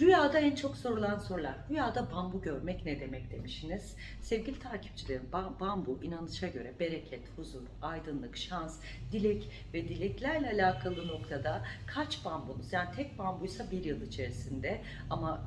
Rüyada en çok sorulan sorular. Rüyada bambu görmek ne demek demişsiniz. Sevgili takipçilerim, ba- bambu inanışa göre bereket, huzur, aydınlık, şans, dilek ve dileklerle alakalı noktada kaç bambunuz? Yani tek bambuysa bir yıl içerisinde ama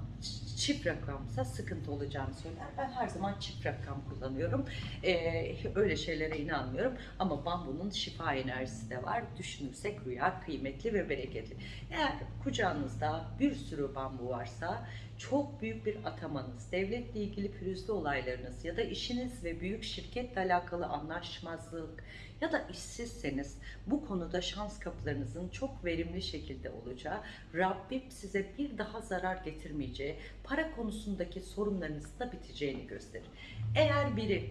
çift rakamsa sıkıntı olacağını söyler. Ben her zaman çift rakam kullanıyorum. Ee, öyle şeylere inanmıyorum. Ama bambunun şifa enerjisi de var. Düşünürsek rüya kıymetli ve bereketli. Eğer kucağınızda bir sürü bambu varsa çok büyük bir atamanız, devletle ilgili pürüzlü olaylarınız ya da işiniz ve büyük şirketle alakalı anlaşmazlık ya da işsizseniz bu konuda şans kapılarınızın çok verimli şekilde olacağı, Rabbim size bir daha zarar getirmeyeceği, para konusundaki sorunlarınızın da biteceğini gösterir. Eğer biri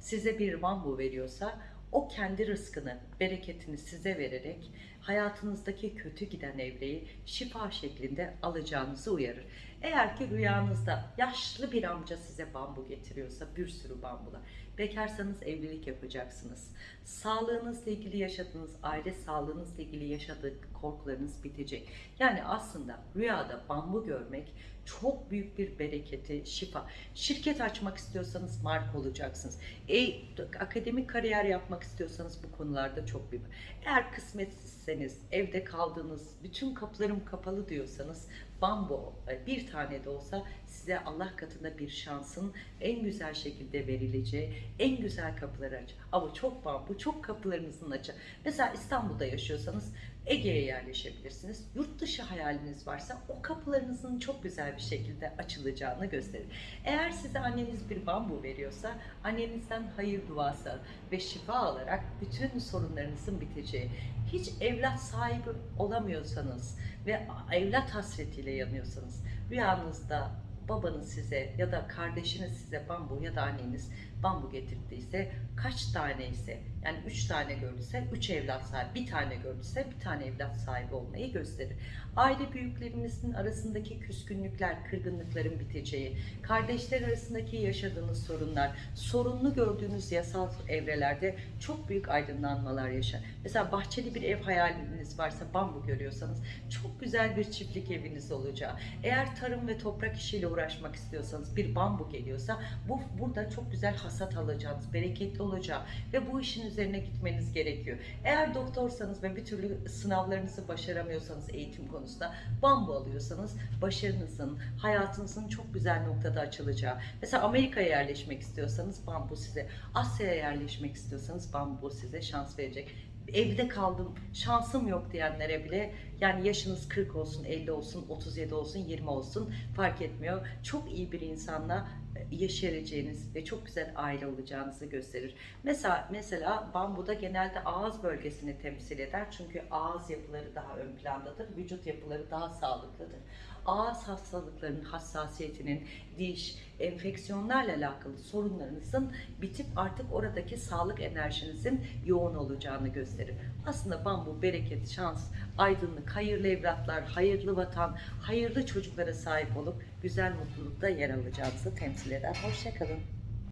size bir bambu veriyorsa o kendi rızkını, bereketini size vererek hayatınızdaki kötü giden evreyi şifa şeklinde alacağınızı uyarır. Eğer ki rüyanızda yaşlı bir amca size bambu getiriyorsa bir sürü bambular. Bekarsanız evlilik yapacaksınız. Sağlığınızla ilgili yaşadığınız, aile sağlığınızla ilgili yaşadığı korkularınız bitecek. Yani aslında rüyada bambu görmek çok büyük bir bereketi, şifa. Şirket açmak istiyorsanız marka olacaksınız. E, akademik kariyer yapmak istiyorsanız bu konularda çok büyük. Eğer kısmetsizseniz, evde kaldığınız, bütün kapılarım kapalı diyorsanız bambu e, bir tane de olsa size Allah katında bir şansın en güzel şekilde verileceği en güzel kapıları aç. Ama çok bambu, çok kapılarınızın açı. Mesela İstanbul'da yaşıyorsanız Ege'ye yerleşebilirsiniz. Yurt dışı hayaliniz varsa o kapılarınızın çok güzel bir şekilde açılacağını gösterir. Eğer size anneniz bir bambu veriyorsa annenizden hayır duası ve şifa alarak bütün sorunlarınızın biteceği, hiç evlat sahibi olamıyorsanız ve evlat hasretiyle yanıyorsanız rüyanızda babanız size ya da kardeşiniz size bambu ya da anneniz bambu getirdiyse kaç tane ise yani üç tane gördüyse üç evlat sahibi, bir tane gördüyse bir tane evlat sahibi olmayı gösterir. Aile büyüklerinizin arasındaki küskünlükler, kırgınlıkların biteceği, kardeşler arasındaki yaşadığınız sorunlar, sorunlu gördüğünüz yasal evrelerde çok büyük aydınlanmalar yaşar. Mesela bahçeli bir ev hayaliniz varsa bambu görüyorsanız çok güzel bir çiftlik eviniz olacağı. Eğer tarım ve toprak işiyle uğraşmak istiyorsanız bir bambu geliyorsa bu burada çok güzel hasat alacağınız, bereketli olacağı ve bu işin üzerine gitmeniz gerekiyor. Eğer doktorsanız ve bir türlü sınavlarınızı başaramıyorsanız eğitim konusunda bambu alıyorsanız başarınızın, hayatınızın çok güzel noktada açılacağı. Mesela Amerika'ya yerleşmek istiyorsanız bambu size, Asya'ya yerleşmek istiyorsanız bambu size şans verecek evde kaldım, şansım yok diyenlere bile yani yaşınız 40 olsun, 50 olsun, 37 olsun, 20 olsun fark etmiyor. Çok iyi bir insanla e, yaşayabileceğiniz ve çok güzel aile olacağınızı gösterir. Mesela mesela bambuda genelde ağız bölgesini temsil eder. Çünkü ağız yapıları daha ön plandadır. Vücut yapıları daha sağlıklıdır. Ağız hastalıklarının hassasiyetinin, diş, enfeksiyonlarla alakalı sorunlarınızın bitip artık oradaki sağlık enerjinizin yoğun olacağını gösterir. Aslında bambu bereket, şans, aydınlık, hayırlı evlatlar, hayırlı vatan, hayırlı çocuklara sahip olup güzel mutlulukta yer alacağınızı temsil eder. Hoşçakalın.